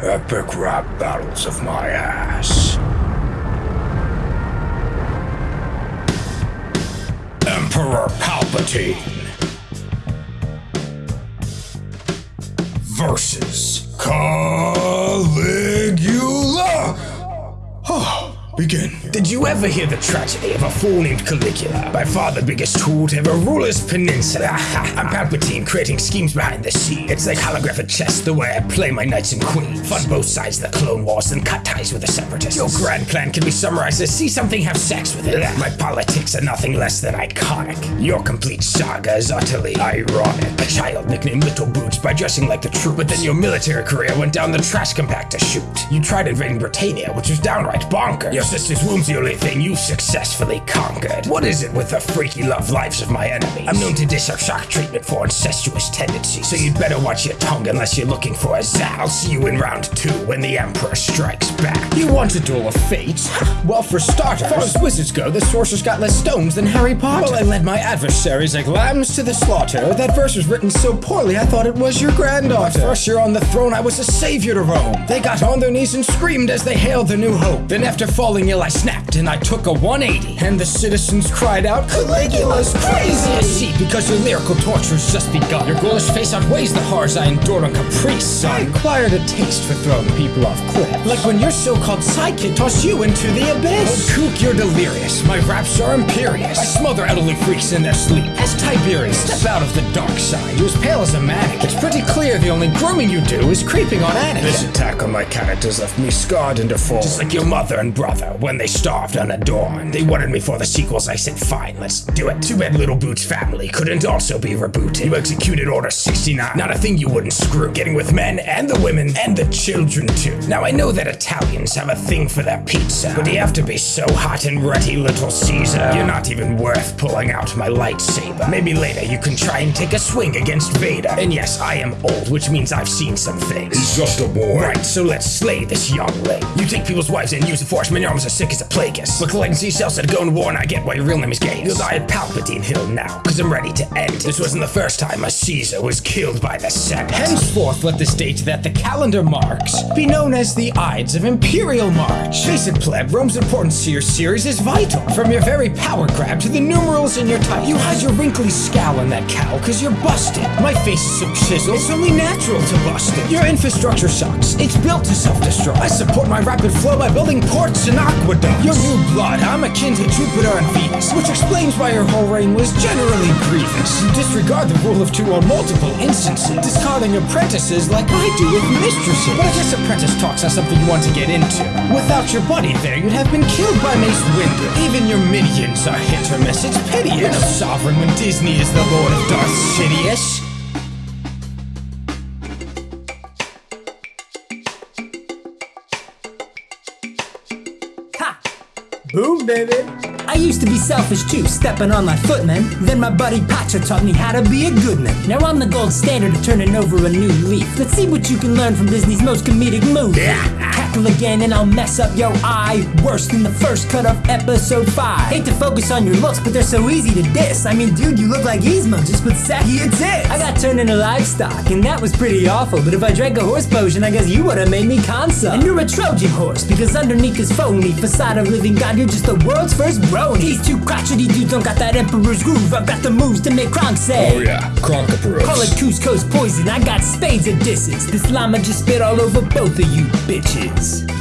Epic rap battles of my ass. Emperor Palpatine versus begin. Did you ever hear the tragedy of a fool named Caligula? By far the biggest tool to ever rule this peninsula. I'm Palpatine creating schemes behind the scenes. It's like holographic chess the way I play my knights and queens. Fund both sides of the Clone Wars and cut ties with the separatists. Your grand plan can be summarized as see something, have sex with it. My politics are nothing less than iconic. Your complete saga is utterly ironic. A child nicknamed Little Boots by dressing like the troop, but then your military career went down the trash compactor chute. You tried invading Britannia, which was downright bonkers. Your sister's womb's the only thing you've successfully conquered. What is it with the freaky love lives of my enemies? I'm known to dish out shock treatment for incestuous tendencies, so you'd better watch your tongue unless you're looking for a zap. I'll see you in round two when the Emperor strikes back. You want a duel of fates? Well, for starters, as far as wizards go, the sorcerer's got less stones than Harry Potter. Well, I led my adversaries like lambs to the slaughter. That verse was written so poorly, I thought it was your granddaughter. First year on the throne, I was a savior to Rome. They got on their knees and screamed as they hailed the new hope. Then after falling ill, I snapped and I took a 180. And the citizens cried out, Caligula's crazy! Because your lyrical torture's just begun. Your ghoulish face outweighs the horrors I endured on Capri, son. I acquired a taste for throwing people off cliffs. Like when your so-called sidekick tossed you into the abyss. Oh, kook, you're delirious. My raps are imperious. I smother elderly freaks in their sleep. As Tiberius, step out of the dark side. You're as pale as a manic. It's pretty clear the only grooming you do is creeping on Anakin. This attack on my characters left me scarred and deformed. Just like your mother and brother when they starved unadorned. They wanted me for the sequels. I said, fine, let's do it. Too bad Little Boots family couldn't also be rebooted. You executed Order 69. Not a thing you wouldn't screw. Getting with men and the women and the children too. Now I know that Italians have a thing for their pizza, but you have to be so hot and ready, Little Caesar? You're not even worth pulling out my lightsaber. Maybe later you can try and take a swing against Vader. And yes, I am old, which means I've seen some things. He's just a boy. Right, so let's slay this youngling. You take people's wives and use the force your arms are sick as a plagueis. But collecting seashells to go to war and I get why your real name is Gaius. You'll die at Palpatine Hill now, cause I'm ready to end. This wasn't the first time a Caesar was killed by the Senate. Henceforth, let this date that the calendar marks be known as the Ides of Imperial March. Face it, pleb, Rome's importance to your series is vital. From your very power grab to the numerals in your title. You hide your wrinkly scowl in that cowl cause you're busted. My face is so chiseled, it's only natural to bust it. Your infrastructure sucks, it's built to self-destruct. I support my rapid flow by building ports and aqueducts. Your new blood, I'm akin to Jupiter and Venus, which explains why your whole reign was generally You disregard the rule of two on multiple instances, discarding apprentices like I do with mistresses. But I guess apprentice talks are something you want to get into. Without your buddy there, you'd have been killed by Mace Windu. Even your minions are hit or miss. It's piteous. You're no sovereign when Disney is the lord of Darth Sidious. Ha! Boom, baby! I used to be selfish too, stepping on my foot, man. Then my buddy Pacha taught me how to be a good man. Now I'm the gold standard of turning over a new leaf. Let's see what you can learn from Disney's most comedic movie. Cackle again and I'll mess up your eye. Worse than the first cut of episode 5. Hate to focus on your looks, but they're so easy to diss. I mean, dude, you look like Yzma, just with saggier tits. I got turned into livestock, and that was pretty awful. But if I drank a horse potion, I guess you would have made me consul. And you're a Trojan horse, because underneath this phony facade of living God, you're just the world's first brony. These two crotchety dudes don't got that emperor's groove. I've got the moves to make Kronk say. Oh yeah, Kronkoporos. Call it Kuzco's poison, I got spades of disses. This llama just spit all over both of you bitches.